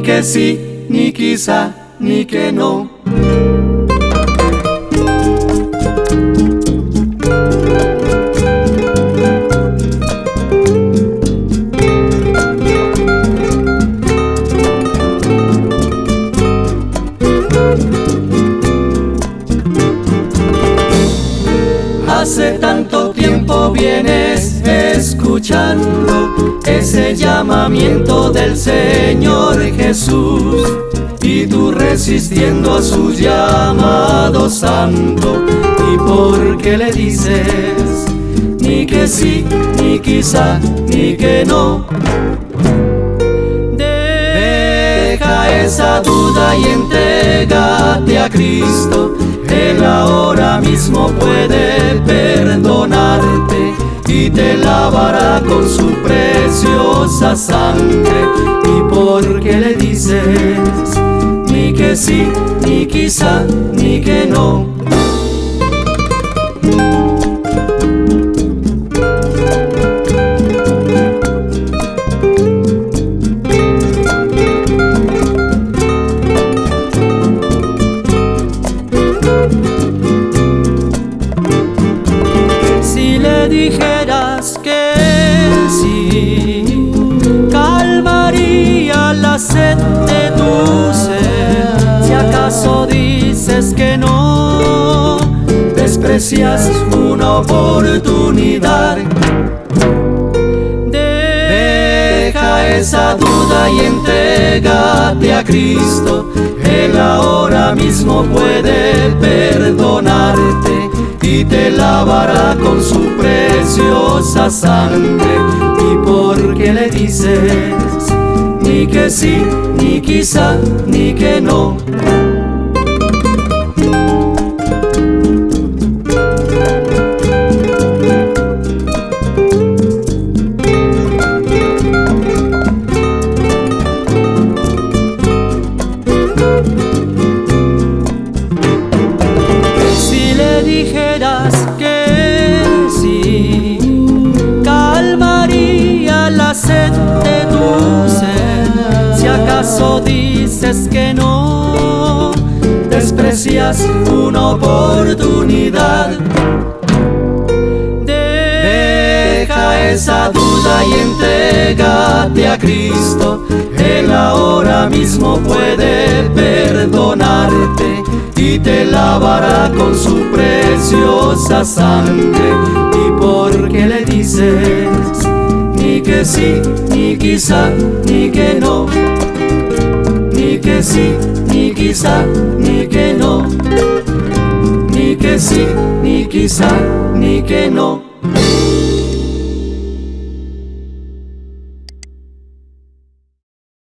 ni que sí, ni quizá, ni que no. Hace tanto tiempo vienes escuchando ese llamamiento del Señor Jesús y tú resistiendo a su llamado santo. Y porque le dices ni que sí, ni quizá, ni que no. Deja esa duda y entrégate a Cristo. Él ahora mismo puede perdonarte te lavará con su preciosa sangre. Y porque le dices ni que sí, ni quizá, ni que no. Si Si acaso dices que no, desprecias una oportunidad. Deja esa duda y entrégate a Cristo. Él ahora mismo puede perdonarte y te lavará con su preciosa sangre. Y porque le dices nik ezin, nik izan, nik eno. Dices que no, desprecias una oportunidad. Deja esa duda y entrégate a Cristo. Él ahora mismo puede perdonarte y te lavará con su preciosa sangre. Y porque le dices ni que sí, ni quizá, ni que no. Ni que sí, ni quizá, ni que no. Ni que sí, ni quizá, ni que no.